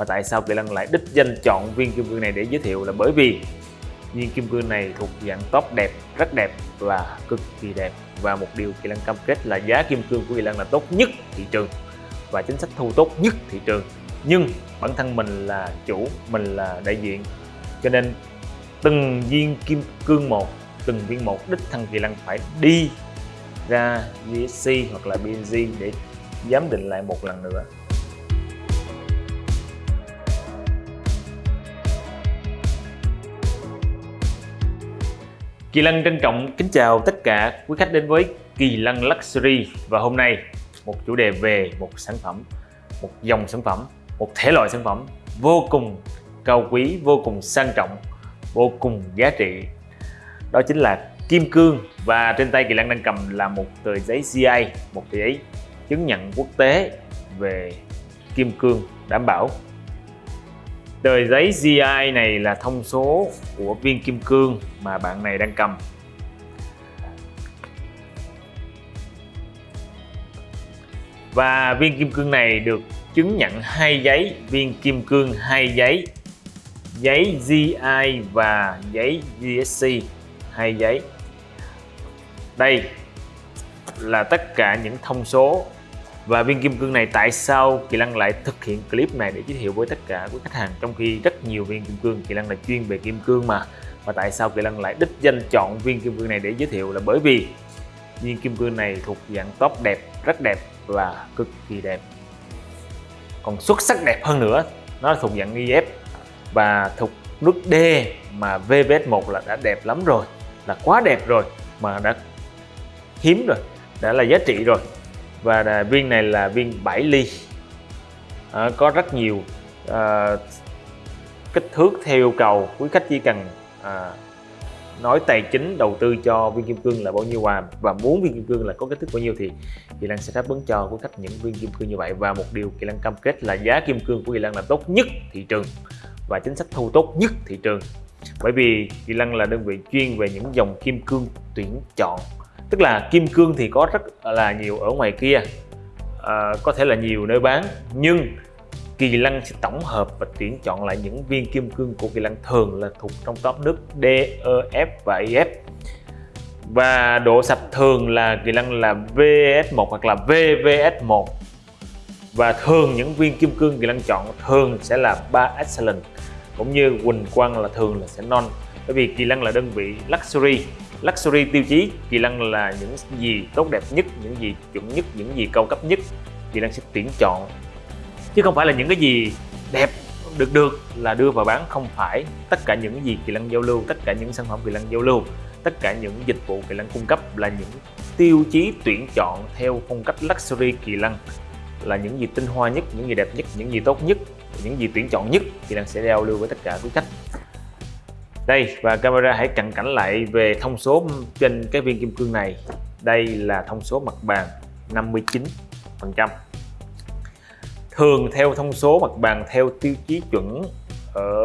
và tại sao Kỳ Lân lại đích danh chọn viên kim cương này để giới thiệu là bởi vì viên kim cương này thuộc dạng top đẹp, rất đẹp và cực kỳ đẹp. Và một điều Kỳ Lân cam kết là giá kim cương của Kỳ Lân là tốt nhất thị trường và chính sách thu tốt nhất thị trường. Nhưng bản thân mình là chủ, mình là đại diện, cho nên từng viên kim cương một, từng viên một đích thân Kỳ Lân phải đi ra VSC hoặc là BNG để giám định lại một lần nữa. Kỳ Lân trân trọng kính chào tất cả quý khách đến với Kỳ Lân Luxury. Và hôm nay một chủ đề về một sản phẩm, một dòng sản phẩm, một thể loại sản phẩm vô cùng cao quý, vô cùng sang trọng, vô cùng giá trị. Đó chính là kim cương. Và trên tay Kỳ Lân đang cầm là một tờ giấy CI, một tờ giấy chứng nhận quốc tế về kim cương đảm bảo. Tờ giấy GI này là thông số của viên kim cương mà bạn này đang cầm. Và viên kim cương này được chứng nhận hai giấy, viên kim cương hai giấy giấy GI và giấy GSC hai giấy đây là tất cả những thông số và viên kim cương này tại sao Kỳ Lăng lại thực hiện clip này để giới thiệu với tất cả quý khách hàng? Trong khi rất nhiều viên kim cương, Kỳ Lăng là chuyên về kim cương mà. Và tại sao Kỳ Lăng lại đích danh chọn viên kim cương này để giới thiệu là bởi vì viên kim cương này thuộc dạng top đẹp, rất đẹp và cực kỳ đẹp. Còn xuất sắc đẹp hơn nữa, nó thuộc dạng IF và thuộc nước D mà VVS1 là đã đẹp lắm rồi, là quá đẹp rồi mà đã hiếm rồi, đã là giá trị rồi và viên này là viên 7 ly. À, có rất nhiều à, kích thước theo yêu cầu. Quý khách chỉ cần à, nói tài chính đầu tư cho viên kim cương là bao nhiêu và và muốn viên kim cương là có kích thước bao nhiêu thì Kỳ Lan sẽ đáp ứng cho quý khách những viên kim cương như vậy. Và một điều Kỳ Lan cam kết là giá kim cương của Kỳ Lan là tốt nhất thị trường và chính sách thu tốt nhất thị trường. Bởi vì Kỳ lăng là đơn vị chuyên về những dòng kim cương tuyển chọn tức là kim cương thì có rất là nhiều ở ngoài kia. À, có thể là nhiều nơi bán nhưng Kỳ Lân sẽ tổng hợp và tuyển chọn lại những viên kim cương của Kỳ Lân thường là thuộc trong top nước D, E, F và EF và độ sạch thường là Kỳ Lân là VS1 hoặc là VVS1 và thường những viên kim cương Kỳ Lân chọn thường sẽ là 3 excellent cũng như Quỳnh Quang là thường là sẽ non. Bởi vì Kỳ Lân là đơn vị luxury luxury tiêu chí, Kỳ Lân là những gì tốt đẹp nhất, những gì chuẩn nhất, những gì cao cấp nhất, Kỳ Lân sẽ tuyển chọn. Chứ không phải là những cái gì đẹp được được là đưa vào bán, không phải. Tất cả những gì Kỳ Lân giao lưu, tất cả những sản phẩm Kỳ Lân giao lưu, tất cả những dịch vụ Kỳ Lân cung cấp là những tiêu chí tuyển chọn theo phong cách luxury Kỳ Lân. Là những gì tinh hoa nhất, những gì đẹp nhất, những gì tốt nhất, những gì tuyển chọn nhất, Kỳ Lân sẽ giao lưu với tất cả quý khách đây và camera hãy cận cảnh lại về thông số trên cái viên kim cương này. Đây là thông số mặt bàn 59 phần trăm. Thường theo thông số mặt bàn theo tiêu chí chuẩn ở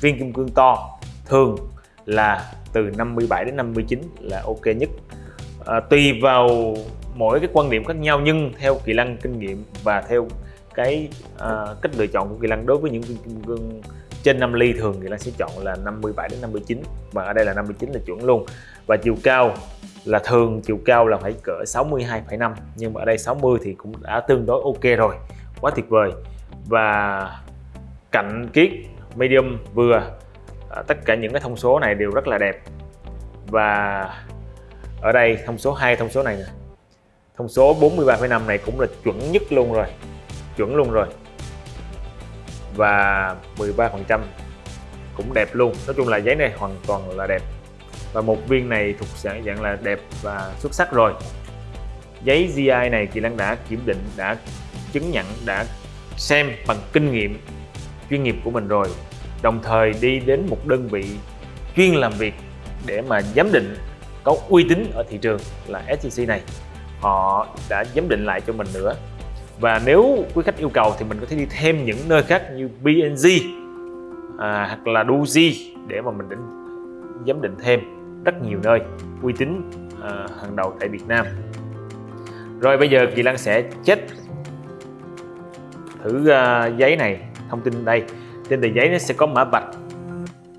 viên kim cương to thường là từ 57 đến 59 là ok nhất. À, tùy vào mỗi cái quan điểm khác nhau nhưng theo kỳ lân kinh nghiệm và theo cái à, cách lựa chọn của kỳ lân đối với những viên kim cương trên 5 ly thường thì Lan sẽ chọn là 57 đến 59 và ở đây là 59 là chuẩn luôn. Và chiều cao là thường chiều cao là phải cỡ 62,5 nhưng mà ở đây 60 thì cũng đã tương đối ok rồi. Quá tuyệt vời. Và cạnh kiết medium vừa à, tất cả những cái thông số này đều rất là đẹp. Và ở đây thông số 2 thông số này nè. Thông số 43,5 này cũng là chuẩn nhất luôn rồi. Chuẩn luôn rồi và 13% cũng đẹp luôn. Nói chung là giấy này hoàn toàn là đẹp. Và một viên này thuộc dạng dạng là đẹp và xuất sắc rồi. Giấy GI này chị Lan đã kiểm định, đã chứng nhận, đã xem bằng kinh nghiệm, chuyên nghiệp của mình rồi. Đồng thời đi đến một đơn vị chuyên làm việc để mà giám định có uy tín ở thị trường là SCC này. Họ đã giám định lại cho mình nữa và nếu quý khách yêu cầu thì mình có thể đi thêm những nơi khác như BNG à, hoặc là Doji để mà mình định giám định thêm rất nhiều nơi uy tín à, hàng đầu tại Việt Nam. Rồi bây giờ Kỳ lan sẽ chết thử uh, giấy này thông tin đây. Trên tờ giấy nó sẽ có mã vạch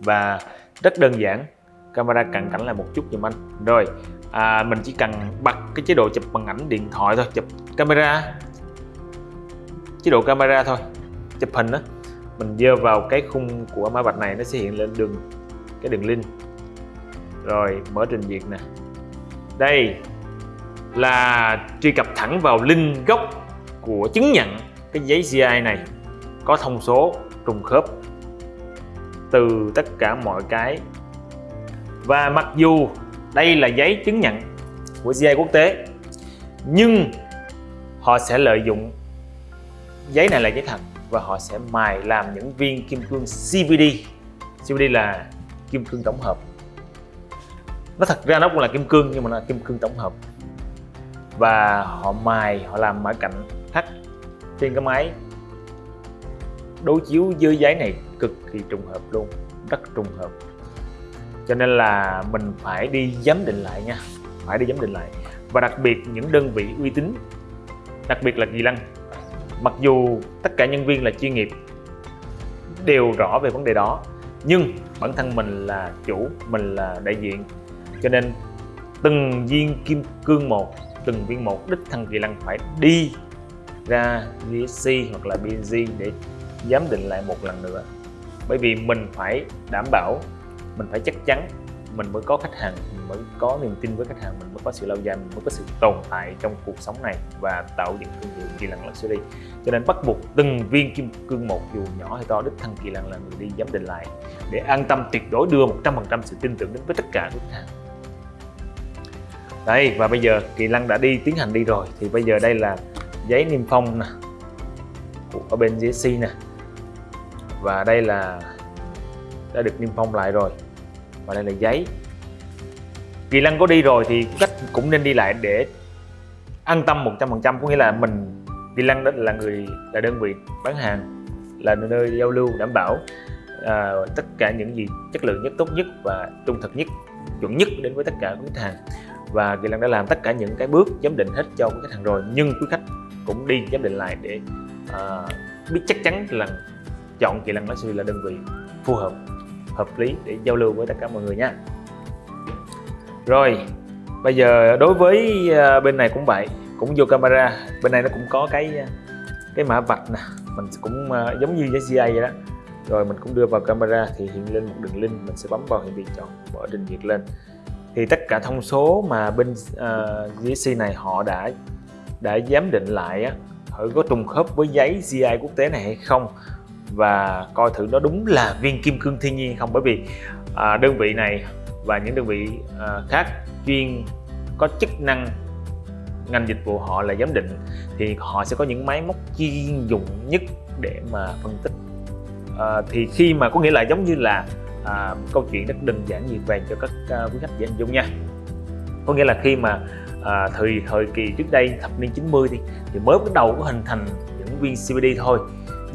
và rất đơn giản camera cận cảnh lại một chút giùm anh. Rồi à, mình chỉ cần bật cái chế độ chụp bằng ảnh điện thoại thôi chụp camera chế độ camera thôi. Chụp hình đó mình dơ vào cái khung của mã vạch này nó sẽ hiện lên đường, cái đường link. Rồi, mở trình duyệt nè. Đây là truy cập thẳng vào link gốc của chứng nhận cái giấy CI này. Có thông số trùng khớp từ tất cả mọi cái. Và mặc dù đây là giấy chứng nhận của CI quốc tế, nhưng họ sẽ lợi dụng giấy này là giấy thật và họ sẽ mài làm những viên kim cương CVD CVD là kim cương tổng hợp. Nó thật ra nó cũng là kim cương nhưng mà nó là kim cương tổng hợp. Và họ mài, họ làm mã cạnh thắt trên cái máy. Đối chiếu với giấy này cực kỳ trùng hợp luôn, rất trùng hợp. Cho nên là mình phải đi giám định lại nha, phải đi giám định lại. Và đặc biệt những đơn vị uy tín, đặc biệt là kỳ lăng mặc dù tất cả nhân viên là chuyên nghiệp, đều rõ về vấn đề đó, nhưng bản thân mình là chủ, mình là đại diện. Cho nên từng viên kim cương một, từng viên một đích thân kỳ lân phải đi ra VSC hoặc là BNG để giám định lại một lần nữa. Bởi vì mình phải đảm bảo, mình phải chắc chắn mình mới có khách hàng, mình mới có niềm tin với khách hàng, mình mới có sự lâu dài, mình mới có sự tồn tại trong cuộc sống này và tạo dựng thương hiệu kỳ lân luxury cho nên bắt buộc từng viên kim cương một, dù nhỏ hay to, đích thân kỳ lân là người đi giám định lại để an tâm, tuyệt đối đưa 100% sự tin tưởng đến với tất cả khách hàng. Đây, và bây giờ kỳ lân đã đi tiến hành đi rồi. Thì bây giờ đây là giấy niêm phong nè ở bên GSC nè. Và đây là, đã được niêm phong lại rồi và đây là giấy. Kỳ lân có đi rồi thì cách cũng nên đi lại để an tâm 100% có nghĩa là mình kỳ lân đó là người là đơn vị bán hàng là nơi giao lưu đảm bảo à, tất cả những gì chất lượng nhất tốt nhất và trung thực nhất chuẩn nhất đến với tất cả khách hàng. Và kỳ lân đã làm tất cả những cái bước giám định hết cho khách hàng rồi nhưng quý khách cũng đi giám định lại để à, biết chắc chắn là chọn kỳ lân Luxury là đơn vị phù hợp hợp lý để giao lưu với tất cả mọi người nha. Rồi bây giờ đối với ờ, bên này cũng vậy cũng vô camera bên này nó cũng có cái ờ, cái mã vạch nè mình cũng ờ, giống như với CA vậy đó. Rồi mình cũng đưa vào camera thì hiện lên một đường link mình sẽ bấm vào hiện vị chọn mở trình duyệt lên. Thì tất cả thông số mà bên uh, GSC này họ đã đã giám định lại á họ có trùng khớp với giấy GI quốc tế này hay không? Và coi thử nó đúng là viên kim cương thiên nhiên không? Bởi vì à, đơn vị này và những đơn vị à, khác chuyên có chức năng ngành dịch vụ họ là giám định thì họ sẽ có những máy móc chuyên dụng nhất để mà phân tích. À, thì khi mà có nghĩa là giống như là à, câu chuyện rất đơn giản như vàng cho các à, quý khách dễ hình dung nha. Có nghĩa là khi mà à, thời thời kỳ trước đây thập niên 90 thì thì mới bắt đầu có hình thành những viên CBD thôi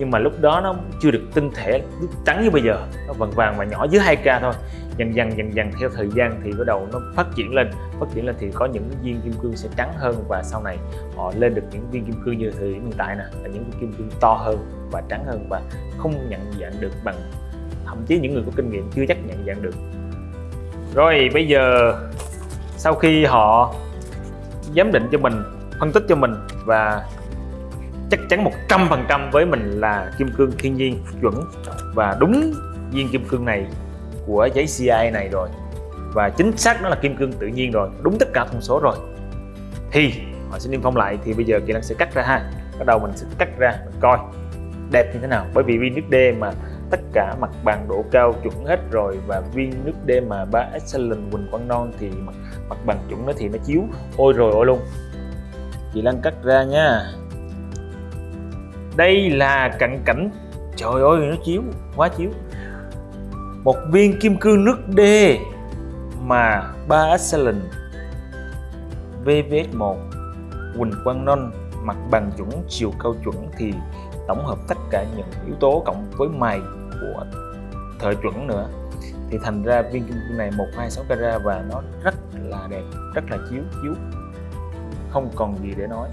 nhưng mà lúc đó nó chưa được tinh thể trắng như bây giờ. Nó vàng vàng và nhỏ dưới 2k thôi. Dần dần dần dần theo thời gian thì bắt đầu nó phát triển lên. Phát triển lên thì có những viên kim cương sẽ trắng hơn và sau này họ lên được những viên kim cương như thời điểm hiện tại nè, là những viên kim cương to hơn và trắng hơn và không nhận dạng được bằng, thậm chí những người có kinh nghiệm chưa chắc nhận dạng được. Rồi, bây giờ sau khi họ giám định cho mình, phân tích cho mình và chắc chắn 100% với mình là kim cương thiên nhiên chuẩn. Và đúng viên kim cương này của giấy CI này rồi. Và chính xác nó là kim cương tự nhiên rồi. Đúng tất cả thông số rồi. Thì họ sẽ niêm phong lại. Thì bây giờ kỹ năng sẽ cắt ra ha. Bắt đầu mình sẽ cắt ra mình coi đẹp như thế nào. Bởi vì viên nước D mà tất cả mặt bằng độ cao chuẩn hết rồi. Và viên nước D mà ba excellent quỳnh quang non thì mặt, mặt bằng chuẩn nó thì nó chiếu. Ôi rồi ôi luôn. Chị Lan cắt ra nha đây là cận cảnh. Trời ơi, nó chiếu, quá chiếu. Một viên kim cương nước D mà ba excellent VVS1 Quỳnh Quang Non, mặt bằng chuẩn, chiều cao chuẩn thì tổng hợp tất cả những yếu tố cộng với mài của thời chuẩn nữa. Thì thành ra viên kim cương này 126 carat và nó rất là đẹp, rất là chiếu chiếu. Không còn gì để nói.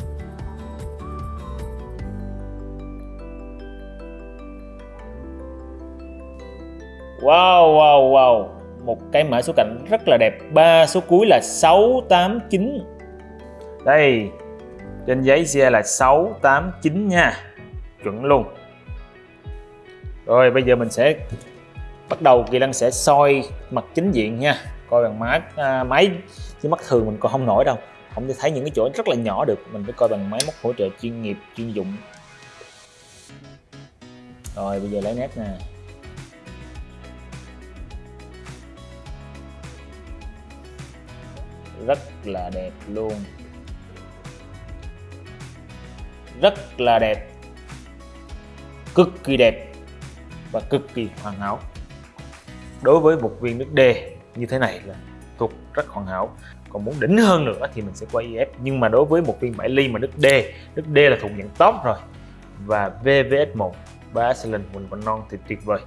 Wow wow wow. Một cái mã số cạnh rất là đẹp. Ba số cuối là 689 đây trên giấy xe là 689 nha. Chuẩn luôn. Rồi bây giờ mình sẽ bắt đầu. Kỳ Lăng sẽ soi mặt chính diện nha. Coi bằng máy à, máy. Chứ mắt thường mình còn không nổi đâu. Không thể thấy những cái chỗ rất là nhỏ được. Mình phải coi bằng máy móc hỗ trợ chuyên nghiệp chuyên dụng. Rồi bây giờ lấy nét nè. Rất là đẹp luôn. Rất là đẹp. Cực kỳ đẹp và cực kỳ hoàn hảo. Đối với một viên nước D như thế này là thuộc rất hoàn hảo. Còn muốn đỉnh hơn nữa thì mình sẽ qua IF nhưng mà đối với một viên 7 ly mà nước D nước D là thuộc dạng top rồi. Và VVS1 ba excellent mình còn non thì tuyệt vời.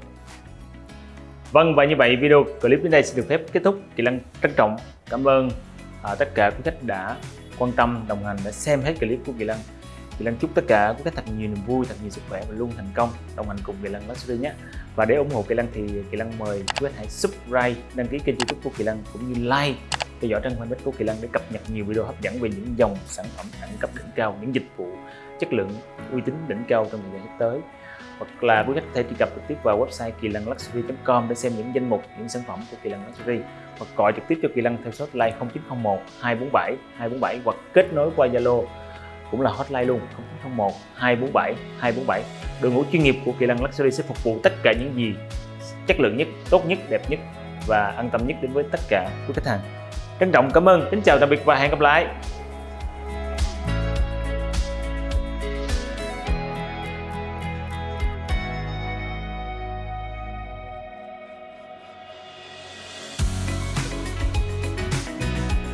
Vâng và như vậy video clip đến đây sẽ được phép kết thúc. Kỳ Lăng trân trọng. Cảm ơn à, tất cả quý khách đã quan tâm đồng hành đã xem hết clip của Kỳ Lân. Kỳ Lân chúc tất cả quý khách thật nhiều niềm vui thật nhiều sức khỏe và luôn thành công. Đồng hành cùng Kỳ Lân Luxury nhé. Và để ủng hộ Kỳ Lân thì Kỳ Lân mời quý khách hãy subscribe đăng ký kênh youtube của Kỳ Lân cũng như like theo dõi trang fanpage của Kỳ Lân để cập nhật nhiều video hấp dẫn về những dòng sản phẩm đẳng cấp đỉnh cao những dịch vụ chất lượng uy tín đỉnh cao trong thời gian sắp tới hoặc là quý khách có thể truy cập trực tiếp vào website kỳ lân luxury.com để xem những danh mục, những sản phẩm của kỳ lân luxury. Hoặc gọi trực tiếp cho kỳ lân theo số hotline 0901 247 247 hoặc kết nối qua zalo, cũng là hotline luôn 0901 247 247 đội ngũ chuyên nghiệp của kỳ lân luxury sẽ phục vụ tất cả những gì chất lượng nhất, tốt nhất, đẹp nhất và an tâm nhất đến với tất cả quý khách hàng. Trân trọng, cảm ơn, kính chào, tạm biệt và hẹn gặp lại!